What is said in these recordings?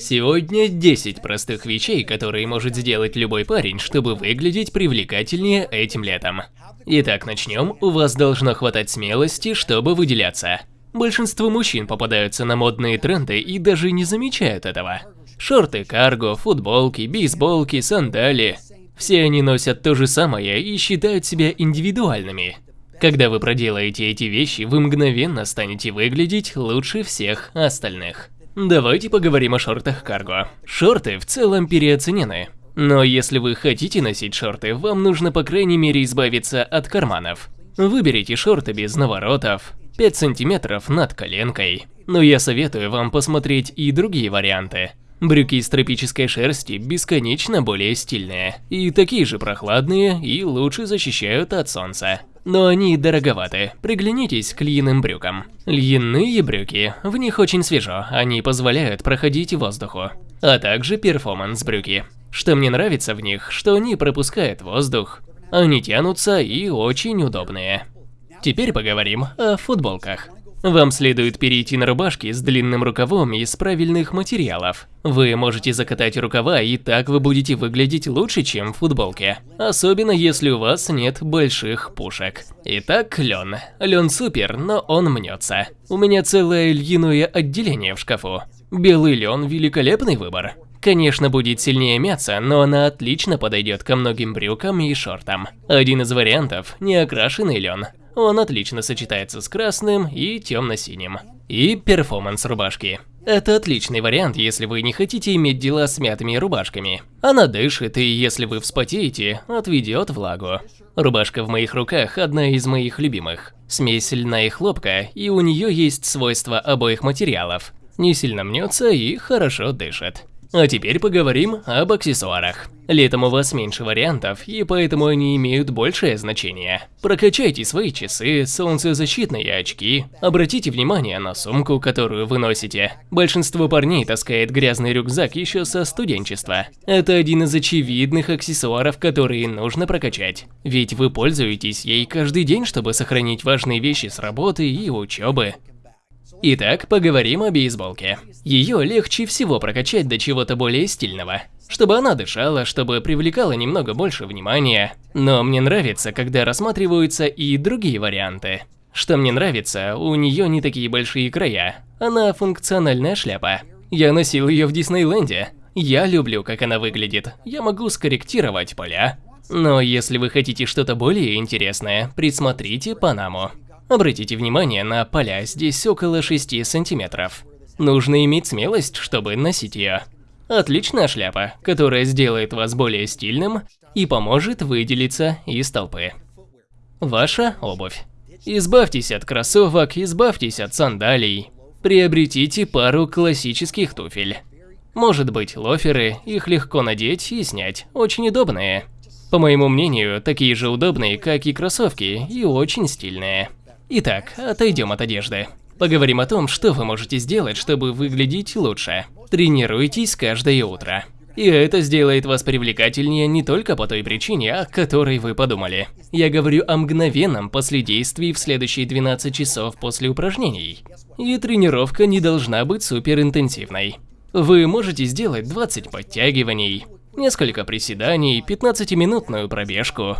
Сегодня 10 простых вещей, которые может сделать любой парень, чтобы выглядеть привлекательнее этим летом. Итак, начнем. У вас должно хватать смелости, чтобы выделяться. Большинство мужчин попадаются на модные тренды и даже не замечают этого. Шорты карго, футболки, бейсболки, сандали. Все они носят то же самое и считают себя индивидуальными. Когда вы проделаете эти вещи, вы мгновенно станете выглядеть лучше всех остальных. Давайте поговорим о шортах карго. Шорты в целом переоценены. Но если вы хотите носить шорты, вам нужно по крайней мере избавиться от карманов. Выберите шорты без наворотов, 5 сантиметров над коленкой. Но я советую вам посмотреть и другие варианты. Брюки из тропической шерсти бесконечно более стильные, и такие же прохладные, и лучше защищают от солнца но они дороговаты. Приглянитесь к льняным брюкам. Льняные брюки, в них очень свежо, они позволяют проходить воздуху. А также перформанс-брюки. Что мне нравится в них, что они пропускают воздух. Они тянутся и очень удобные. Теперь поговорим о футболках. Вам следует перейти на рубашки с длинным рукавом из правильных материалов. Вы можете закатать рукава, и так вы будете выглядеть лучше, чем в футболке. Особенно если у вас нет больших пушек. Итак, лен. Лен супер, но он мнется. У меня целое льняное отделение в шкафу. Белый лен – великолепный выбор. Конечно, будет сильнее мяться, но она отлично подойдет ко многим брюкам и шортам. Один из вариантов – неокрашенный лен. Он отлично сочетается с красным и темно-синим. И перформанс рубашки. Это отличный вариант, если вы не хотите иметь дела с мятыми рубашками. Она дышит, и если вы вспотеете, отведет влагу. Рубашка в моих руках одна из моих любимых. Смесь льна и хлопка, и у нее есть свойства обоих материалов. Не сильно мнется и хорошо дышит. А теперь поговорим об аксессуарах. Летом у вас меньше вариантов, и поэтому они имеют большее значение. Прокачайте свои часы, солнцезащитные очки. Обратите внимание на сумку, которую вы носите. Большинство парней таскает грязный рюкзак еще со студенчества. Это один из очевидных аксессуаров, которые нужно прокачать. Ведь вы пользуетесь ей каждый день, чтобы сохранить важные вещи с работы и учебы. Итак, поговорим о бейсболке. Ее легче всего прокачать до чего-то более стильного. Чтобы она дышала, чтобы привлекала немного больше внимания. Но мне нравится, когда рассматриваются и другие варианты. Что мне нравится, у нее не такие большие края. Она функциональная шляпа. Я носил ее в Диснейленде. Я люблю, как она выглядит. Я могу скорректировать поля. Но если вы хотите что-то более интересное, присмотрите Панаму. Обратите внимание на поля, здесь около 6 сантиметров. Нужно иметь смелость, чтобы носить ее. Отличная шляпа, которая сделает вас более стильным и поможет выделиться из толпы. Ваша обувь. Избавьтесь от кроссовок, избавьтесь от сандалий. Приобретите пару классических туфель. Может быть лоферы, их легко надеть и снять, очень удобные. По моему мнению, такие же удобные, как и кроссовки, и очень стильные. Итак, отойдем от одежды. Поговорим о том, что вы можете сделать, чтобы выглядеть лучше. Тренируйтесь каждое утро. И это сделает вас привлекательнее не только по той причине, о которой вы подумали. Я говорю о мгновенном последействии в следующие 12 часов после упражнений. И тренировка не должна быть суперинтенсивной. Вы можете сделать 20 подтягиваний, несколько приседаний, 15-минутную пробежку,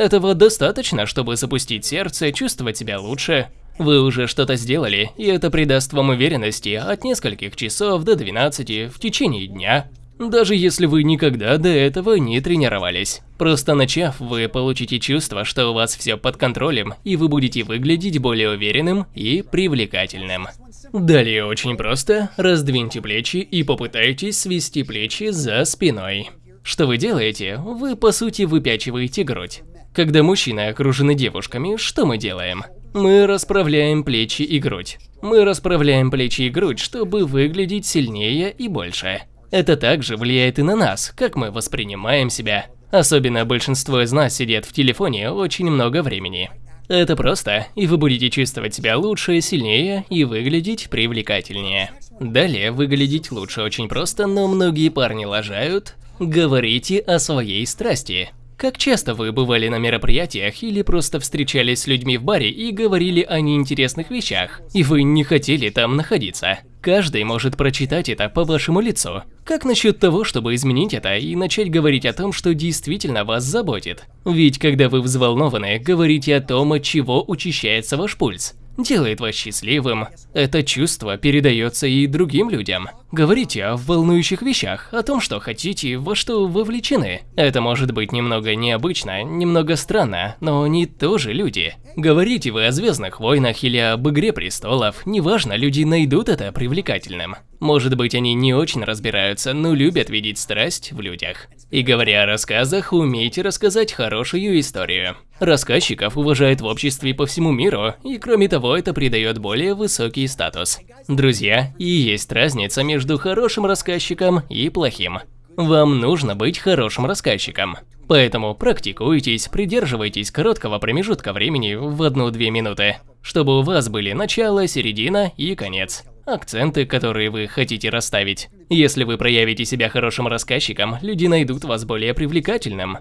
этого достаточно, чтобы запустить сердце, чувствовать себя лучше. Вы уже что-то сделали, и это придаст вам уверенности от нескольких часов до 12 в течение дня. Даже если вы никогда до этого не тренировались. Просто начав, вы получите чувство, что у вас все под контролем, и вы будете выглядеть более уверенным и привлекательным. Далее очень просто, раздвиньте плечи и попытайтесь свести плечи за спиной. Что вы делаете? Вы по сути выпячиваете грудь. Когда мужчины окружены девушками, что мы делаем? Мы расправляем плечи и грудь. Мы расправляем плечи и грудь, чтобы выглядеть сильнее и больше. Это также влияет и на нас, как мы воспринимаем себя. Особенно большинство из нас сидят в телефоне очень много времени. Это просто, и вы будете чувствовать себя лучше, сильнее и выглядеть привлекательнее. Далее, выглядеть лучше очень просто, но многие парни лажают. Говорите о своей страсти. Как часто вы бывали на мероприятиях или просто встречались с людьми в баре и говорили о неинтересных вещах, и вы не хотели там находиться? Каждый может прочитать это по вашему лицу. Как насчет того, чтобы изменить это и начать говорить о том, что действительно вас заботит? Ведь когда вы взволнованы, говорите о том, от чего учащается ваш пульс делает вас счастливым. Это чувство передается и другим людям. Говорите о волнующих вещах, о том, что хотите, во что вовлечены. Это может быть немного необычно, немного странно, но они тоже люди. Говорите вы о Звездных войнах или об Игре престолов, неважно, люди найдут это привлекательным. Может быть, они не очень разбираются, но любят видеть страсть в людях. И говоря о рассказах, умейте рассказать хорошую историю. Рассказчиков уважают в обществе по всему миру, и кроме того, это придает более высокий статус. Друзья, и есть разница между хорошим рассказчиком и плохим. Вам нужно быть хорошим рассказчиком. Поэтому практикуйтесь, придерживайтесь короткого промежутка времени в 1-2 минуты, чтобы у вас были начало, середина и конец акценты, которые вы хотите расставить. Если вы проявите себя хорошим рассказчиком, люди найдут вас более привлекательным.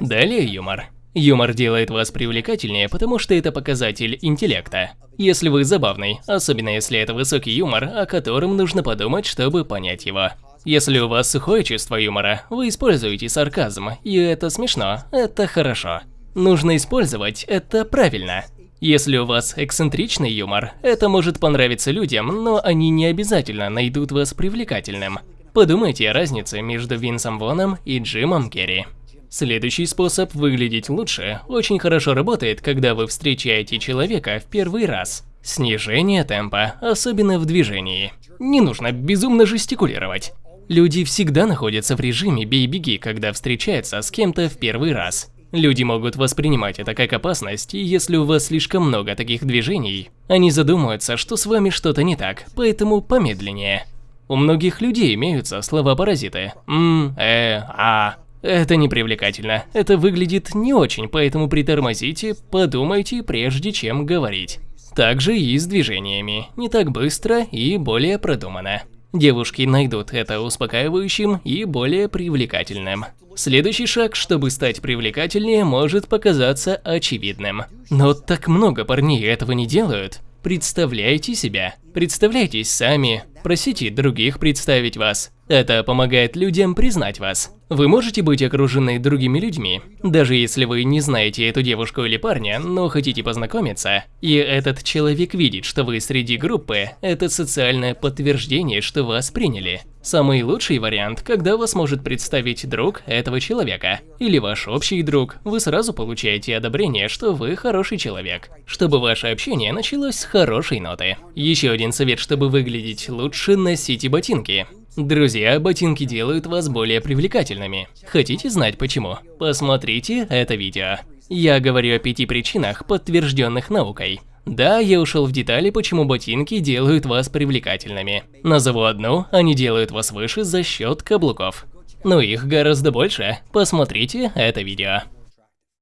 Далее юмор. Юмор делает вас привлекательнее, потому что это показатель интеллекта. Если вы забавный, особенно если это высокий юмор, о котором нужно подумать, чтобы понять его. Если у вас сухое чувство юмора, вы используете сарказм, и это смешно, это хорошо. Нужно использовать это правильно. Если у вас эксцентричный юмор, это может понравиться людям, но они не обязательно найдут вас привлекательным. Подумайте о разнице между Винсом Воном и Джимом Керри. Следующий способ выглядеть лучше очень хорошо работает, когда вы встречаете человека в первый раз. Снижение темпа, особенно в движении. Не нужно безумно жестикулировать. Люди всегда находятся в режиме «бей-беги», когда встречаются с кем-то в первый раз. Люди могут воспринимать это как опасность, и если у вас слишком много таких движений, они задумаются, что с вами что-то не так, поэтому помедленнее. У многих людей имеются слова-паразиты. М, э, а. Это непривлекательно. Это выглядит не очень, поэтому притормозите, подумайте, прежде чем говорить. Также и с движениями. Не так быстро и более продуманно. Девушки найдут это успокаивающим и более привлекательным. Следующий шаг, чтобы стать привлекательнее, может показаться очевидным. Но так много парней этого не делают. Представляйте себя, представляйтесь сами, просите других представить вас. Это помогает людям признать вас. Вы можете быть окружены другими людьми, даже если вы не знаете эту девушку или парня, но хотите познакомиться, и этот человек видит, что вы среди группы, это социальное подтверждение, что вас приняли. Самый лучший вариант, когда вас может представить друг этого человека, или ваш общий друг, вы сразу получаете одобрение, что вы хороший человек, чтобы ваше общение началось с хорошей ноты. Еще один совет, чтобы выглядеть лучше, носите ботинки. Друзья, ботинки делают вас более привлекательными. Хотите знать почему? Посмотрите это видео. Я говорю о пяти причинах, подтвержденных наукой. Да, я ушел в детали, почему ботинки делают вас привлекательными. Назову одну, они делают вас выше за счет каблуков. Но их гораздо больше. Посмотрите это видео.